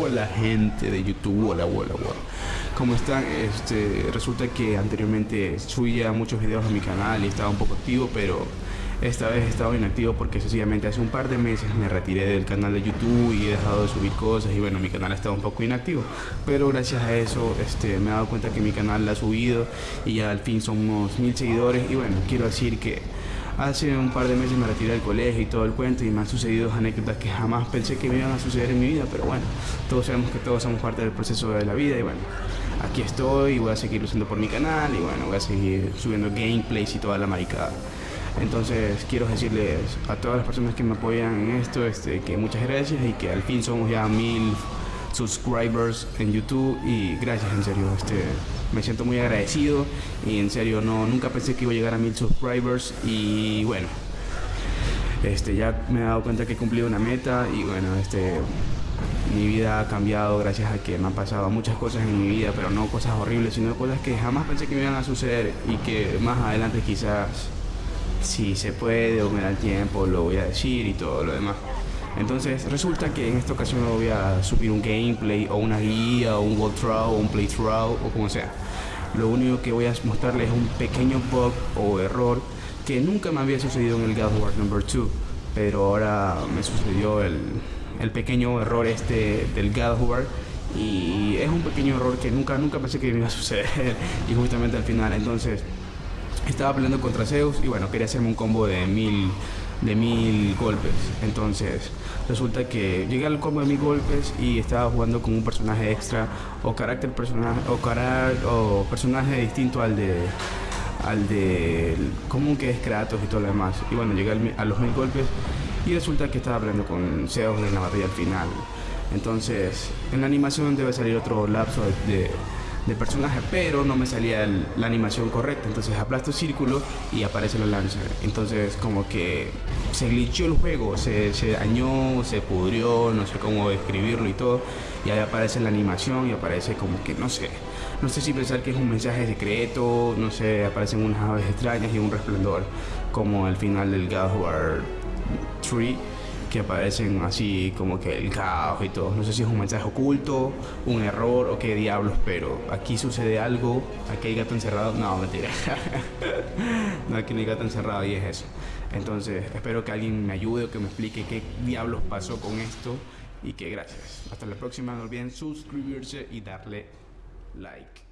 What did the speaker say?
Hola gente de YouTube, hola, hola, hola. ¿Cómo están? Este, resulta que anteriormente subía muchos videos a mi canal y estaba un poco activo, pero esta vez he estado inactivo porque sencillamente hace un par de meses me retiré del canal de YouTube y he dejado de subir cosas y bueno, mi canal ha estado un poco inactivo. Pero gracias a eso este, me he dado cuenta que mi canal ha subido y ya al fin son unos mil seguidores y bueno, quiero decir que Hace un par de meses me retiré del colegio y todo el cuento y me han sucedido anécdotas que jamás pensé que me iban a suceder en mi vida, pero bueno, todos sabemos que todos somos parte del proceso de la vida y bueno, aquí estoy y voy a seguir luchando por mi canal y bueno, voy a seguir subiendo gameplays y toda la maricada. Entonces quiero decirles a todas las personas que me apoyan en esto este, que muchas gracias y que al fin somos ya mil subscribers en YouTube. Y gracias en serio, este, me siento muy agradecido. Y en serio no, nunca pensé que iba a llegar a mil subscribers. Y bueno, este, ya me he dado cuenta que he cumplido una meta. Y bueno, mi vida ha cambiado gracias a que me han pasado muchas cosas en mi vida, pero no cosas horribles, sino cosas que jamás pensé que me iban a suceder y que más adelante quizás, si se puede o me da el tiempo, lo voy a decir y todo lo demás. Entonces resulta que en esta ocasión no voy a subir un gameplay o una guía o un walkthrough o un playthrough o como sea. Lo único que voy a mostrarles es un pequeño bug o error que nunca me había sucedido en el God War Number 2, pero ahora me sucedió el, el pequeño error este del God War y es un pequeño error que nunca nunca pensé que me iba a suceder y justamente al final entonces estaba peleando contra Zeus y bueno quería hacerme un combo de mil de mil golpes. Entonces, resulta que llegué al combo de mil golpes y estaba jugando con un personaje extra o carácter personaje o, o personaje distinto al de al de común que es Kratos y todo lo demás. Y bueno, llegué a los mil golpes y resulta que estaba hablando con Zeus en la batalla al final. Entonces, en la animación debe salir otro lapso de personaje, pero no me salía la animación correcta. Entonces aplasto círculo y aparece la lanza. Entonces como que se glitchó el juego, se, dañó, se pudrió, no sé cómo describirlo y todo. Y ahí aparece la animación y aparece como que no sé. No sé si pensar que es un mensaje secreto, no sé, aparecen unas aves extrañas y un resplandor, como al final del God of War 3 que aparecen así como que el caos y todo. No sé si es un mensaje oculto, un error o qué diablos, pero aquí sucede algo, aquí hay gato encerrado. No, mentira. no, aquí no hay gato encerrado y es eso. Entonces, espero que alguien me ayude o que me explique qué diablos pasó con esto y que gracias. Hasta la próxima, no olviden suscribirse y darle like.